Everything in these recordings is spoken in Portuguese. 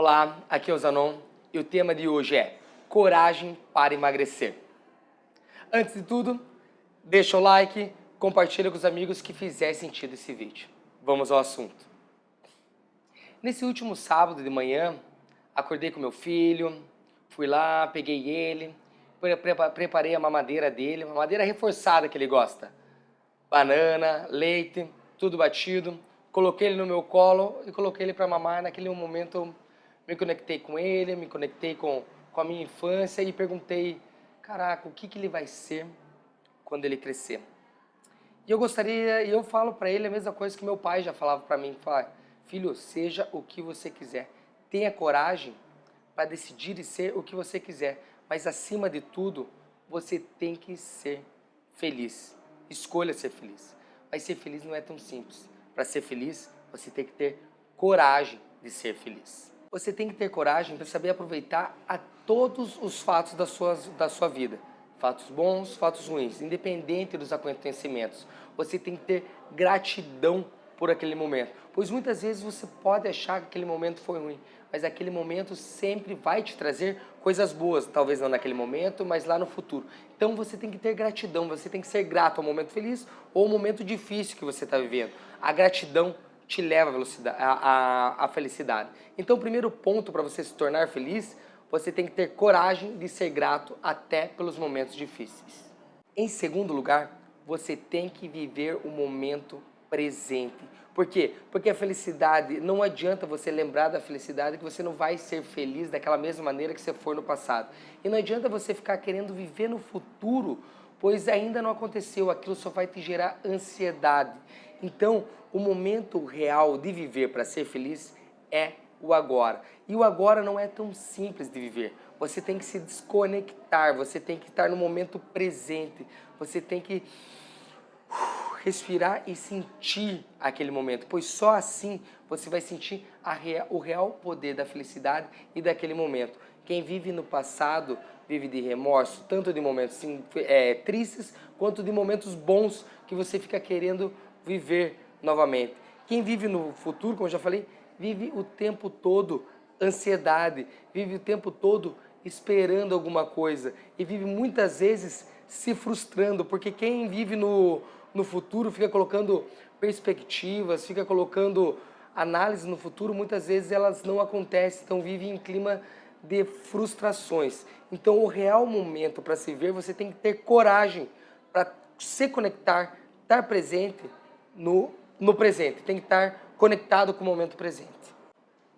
Olá, aqui é o Zanon e o tema de hoje é Coragem para emagrecer. Antes de tudo, deixa o like, compartilha com os amigos que fizer sentido esse vídeo. Vamos ao assunto. Nesse último sábado de manhã, acordei com meu filho, fui lá, peguei ele, preparei a mamadeira dele, uma madeira reforçada que ele gosta. Banana, leite, tudo batido. Coloquei ele no meu colo e coloquei ele para mamar. Naquele momento me conectei com ele, me conectei com, com a minha infância e perguntei, caraca, o que, que ele vai ser quando ele crescer? E eu gostaria, e eu falo para ele a mesma coisa que meu pai já falava para mim, fala, filho, seja o que você quiser. Tenha coragem para decidir e ser o que você quiser. Mas acima de tudo, você tem que ser feliz. Escolha ser feliz. Mas ser feliz não é tão simples. Para ser feliz, você tem que ter coragem de ser feliz. Você tem que ter coragem para saber aproveitar a todos os fatos da sua, da sua vida. Fatos bons, fatos ruins, independente dos acontecimentos. Você tem que ter gratidão por aquele momento. Pois muitas vezes você pode achar que aquele momento foi ruim, mas aquele momento sempre vai te trazer coisas boas, talvez não naquele momento, mas lá no futuro. Então você tem que ter gratidão, você tem que ser grato ao momento feliz ou ao momento difícil que você está vivendo. A gratidão te leva à felicidade. Então o primeiro ponto para você se tornar feliz, você tem que ter coragem de ser grato até pelos momentos difíceis. Em segundo lugar, você tem que viver o momento presente. Por quê? Porque a felicidade, não adianta você lembrar da felicidade que você não vai ser feliz daquela mesma maneira que você for no passado. E não adianta você ficar querendo viver no futuro, pois ainda não aconteceu, aquilo só vai te gerar ansiedade. Então, o momento real de viver para ser feliz é o agora. E o agora não é tão simples de viver. Você tem que se desconectar, você tem que estar no momento presente, você tem que respirar e sentir aquele momento, pois só assim você vai sentir real, o real poder da felicidade e daquele momento. Quem vive no passado vive de remorso, tanto de momentos é, tristes, quanto de momentos bons que você fica querendo viver novamente. Quem vive no futuro, como eu já falei, vive o tempo todo ansiedade, vive o tempo todo esperando alguma coisa e vive muitas vezes se frustrando, porque quem vive no, no futuro, fica colocando perspectivas, fica colocando análise no futuro, muitas vezes elas não acontecem, então vive em clima de frustrações. Então o real momento para se ver, você tem que ter coragem para se conectar, estar presente no, no presente, tem que estar conectado com o momento presente.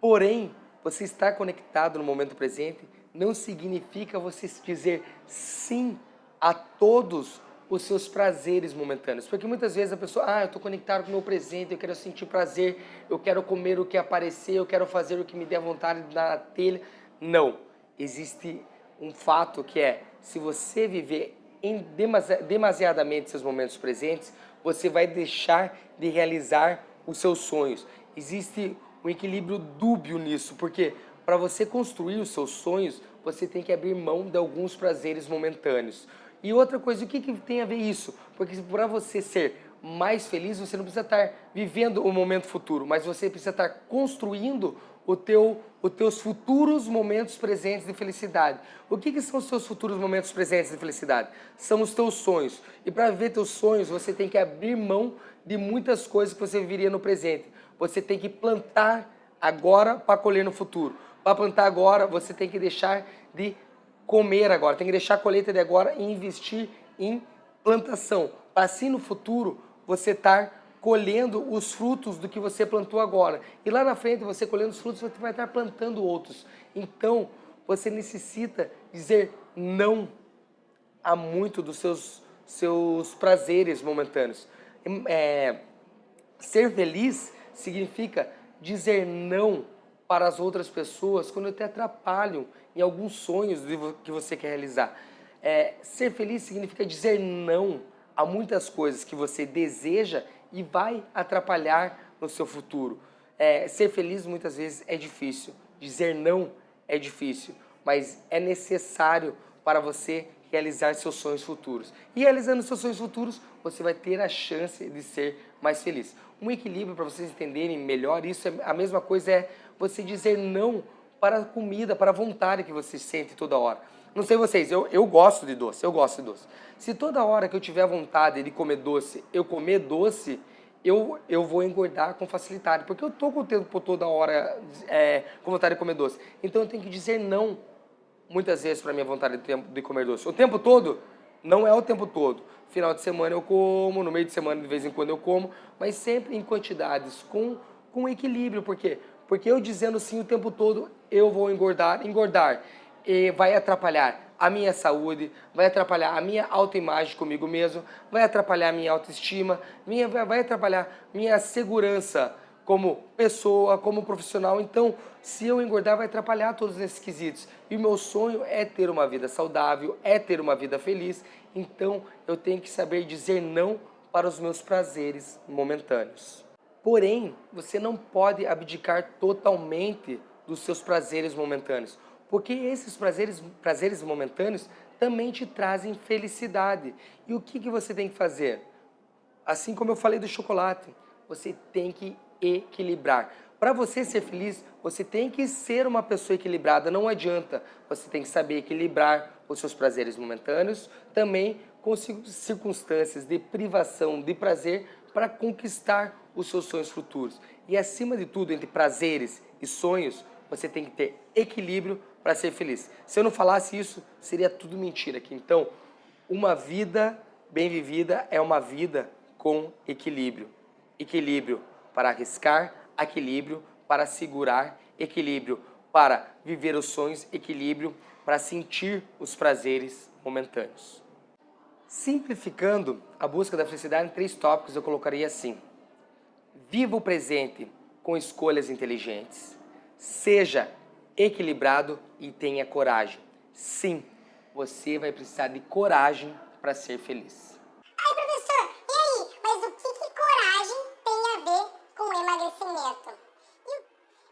Porém, você estar conectado no momento presente não significa você dizer sim a todos os seus prazeres momentâneos. Porque muitas vezes a pessoa, ah, eu estou conectado com o meu presente, eu quero sentir prazer, eu quero comer o que aparecer, eu quero fazer o que me der vontade na telha. Não. Existe um fato que é, se você viver em demasi demasiadamente seus momentos presentes, você vai deixar de realizar os seus sonhos. Existe um equilíbrio dúbio nisso, porque para você construir os seus sonhos, você tem que abrir mão de alguns prazeres momentâneos. E outra coisa, o que, que tem a ver isso? Porque para você ser mais feliz, você não precisa estar vivendo o momento futuro, mas você precisa estar construindo o teu, os teus futuros momentos presentes de felicidade. O que, que são os teus futuros momentos presentes de felicidade? São os teus sonhos. E para ver teus sonhos, você tem que abrir mão de muitas coisas que você viveria no presente. Você tem que plantar agora para colher no futuro. Para plantar agora, você tem que deixar de comer agora, tem que deixar a colheita de agora e investir em plantação, para assim no futuro você estar colhendo os frutos do que você plantou agora. E lá na frente, você colhendo os frutos, você vai estar plantando outros. Então, você necessita dizer não a muito dos seus, seus prazeres momentâneos. É, ser feliz significa dizer não para as outras pessoas quando te atrapalham em alguns sonhos que você quer realizar. É, ser feliz significa dizer não a muitas coisas que você deseja e vai atrapalhar no seu futuro. É, ser feliz muitas vezes é difícil, dizer não é difícil, mas é necessário para você realizar seus sonhos futuros. E realizando seus sonhos futuros, você vai ter a chance de ser mais feliz. Um equilíbrio para vocês entenderem melhor isso, é, a mesma coisa é você dizer não para a comida, para a vontade que você sente toda hora. Não sei vocês, eu, eu gosto de doce, eu gosto de doce. Se toda hora que eu tiver vontade de comer doce, eu comer doce, eu, eu vou engordar com facilidade, porque eu tô com o tempo toda hora é, com vontade de comer doce. Então eu tenho que dizer não, muitas vezes, para minha vontade de, de comer doce. O tempo todo, não é o tempo todo. Final de semana eu como, no meio de semana de vez em quando eu como, mas sempre em quantidades, com, com equilíbrio. Por quê? Porque eu dizendo sim o tempo todo, eu vou engordar, engordar. E vai atrapalhar a minha saúde, vai atrapalhar a minha autoimagem comigo mesmo, vai atrapalhar a minha autoestima, minha, vai atrapalhar minha segurança como pessoa, como profissional. Então, se eu engordar, vai atrapalhar todos esses quesitos. E o meu sonho é ter uma vida saudável, é ter uma vida feliz. Então, eu tenho que saber dizer não para os meus prazeres momentâneos. Porém, você não pode abdicar totalmente dos seus prazeres momentâneos. Porque esses prazeres, prazeres momentâneos também te trazem felicidade. E o que, que você tem que fazer? Assim como eu falei do chocolate, você tem que equilibrar. Para você ser feliz, você tem que ser uma pessoa equilibrada, não adianta. Você tem que saber equilibrar os seus prazeres momentâneos, também com circunstâncias de privação de prazer para conquistar os seus sonhos futuros. E acima de tudo, entre prazeres e sonhos, você tem que ter equilíbrio para ser feliz. Se eu não falasse isso, seria tudo mentira aqui. Então, uma vida bem vivida é uma vida com equilíbrio. Equilíbrio para arriscar, equilíbrio para segurar, equilíbrio para viver os sonhos, equilíbrio para sentir os prazeres momentâneos. Simplificando a busca da felicidade em três tópicos, eu colocaria assim. Viva o presente com escolhas inteligentes. Seja equilibrado e tenha coragem. Sim, você vai precisar de coragem para ser feliz. Ai, professor, e aí? Mas o que, que coragem tem a ver com emagrecimento? E,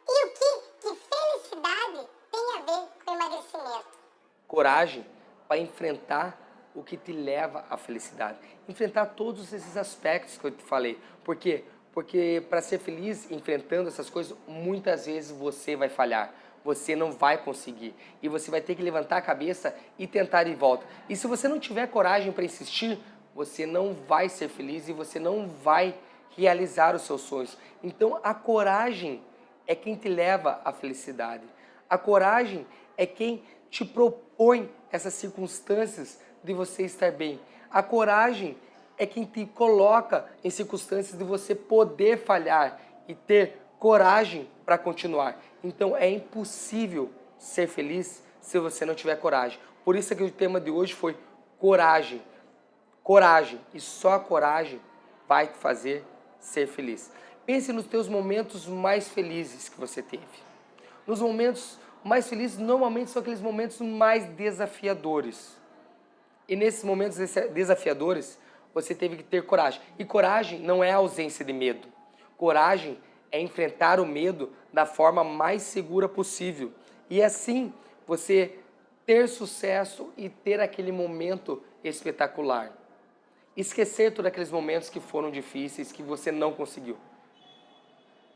e o que, que felicidade tem a ver com emagrecimento? Coragem para enfrentar o que te leva à felicidade. Enfrentar todos esses aspectos que eu te falei. Por quê? Porque para ser feliz enfrentando essas coisas, muitas vezes você vai falhar você não vai conseguir. E você vai ter que levantar a cabeça e tentar de volta. E se você não tiver coragem para insistir, você não vai ser feliz e você não vai realizar os seus sonhos. Então a coragem é quem te leva à felicidade. A coragem é quem te propõe essas circunstâncias de você estar bem. A coragem é quem te coloca em circunstâncias de você poder falhar e ter coragem para continuar. Então é impossível ser feliz se você não tiver coragem. Por isso é que o tema de hoje foi coragem. Coragem. E só a coragem vai te fazer ser feliz. Pense nos teus momentos mais felizes que você teve. Nos momentos mais felizes, normalmente são aqueles momentos mais desafiadores. E nesses momentos desafiadores, você teve que ter coragem. E coragem não é ausência de medo. Coragem é enfrentar o medo da forma mais segura possível. E assim você ter sucesso e ter aquele momento espetacular. Esquecer todos aqueles momentos que foram difíceis, que você não conseguiu.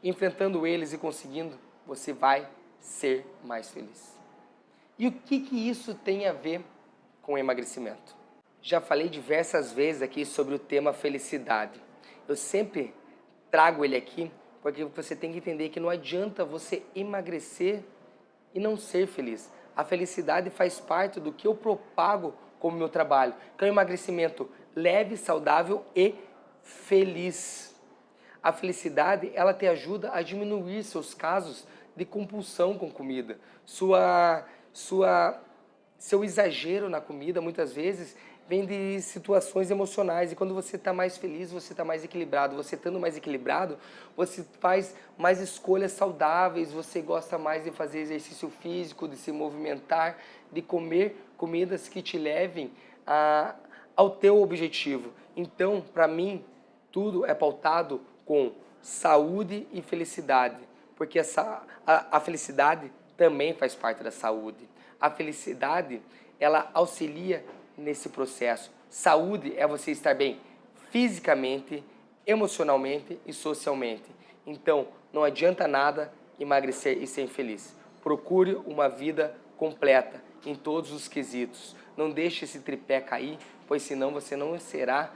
Enfrentando eles e conseguindo, você vai ser mais feliz. E o que, que isso tem a ver com emagrecimento? Já falei diversas vezes aqui sobre o tema felicidade. Eu sempre trago ele aqui porque você tem que entender que não adianta você emagrecer e não ser feliz. A felicidade faz parte do que eu propago como meu trabalho, que é um emagrecimento leve, saudável e feliz. A felicidade, ela te ajuda a diminuir seus casos de compulsão com comida. Sua, sua, seu exagero na comida, muitas vezes, vem de situações emocionais e quando você está mais feliz, você está mais equilibrado. Você estando mais equilibrado, você faz mais escolhas saudáveis, você gosta mais de fazer exercício físico, de se movimentar, de comer comidas que te levem a, ao teu objetivo. Então, para mim, tudo é pautado com saúde e felicidade, porque essa, a, a felicidade também faz parte da saúde. A felicidade, ela auxilia nesse processo. Saúde é você estar bem fisicamente, emocionalmente e socialmente. Então, não adianta nada emagrecer e ser infeliz. Procure uma vida completa em todos os quesitos. Não deixe esse tripé cair, pois senão você não será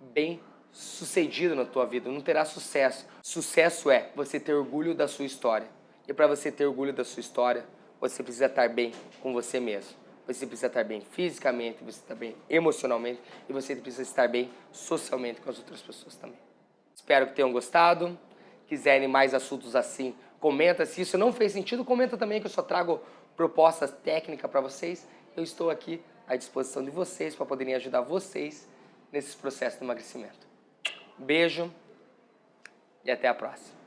bem sucedido na tua vida, não terá sucesso. Sucesso é você ter orgulho da sua história. E para você ter orgulho da sua história, você precisa estar bem com você mesmo. Você precisa estar bem fisicamente, você estar bem emocionalmente e você precisa estar bem socialmente com as outras pessoas também. Espero que tenham gostado. Quiserem mais assuntos assim, comenta. Se isso não fez sentido, comenta também que eu só trago propostas técnicas para vocês. Eu estou aqui à disposição de vocês para poderem ajudar vocês nesses processos de emagrecimento. Beijo e até a próxima.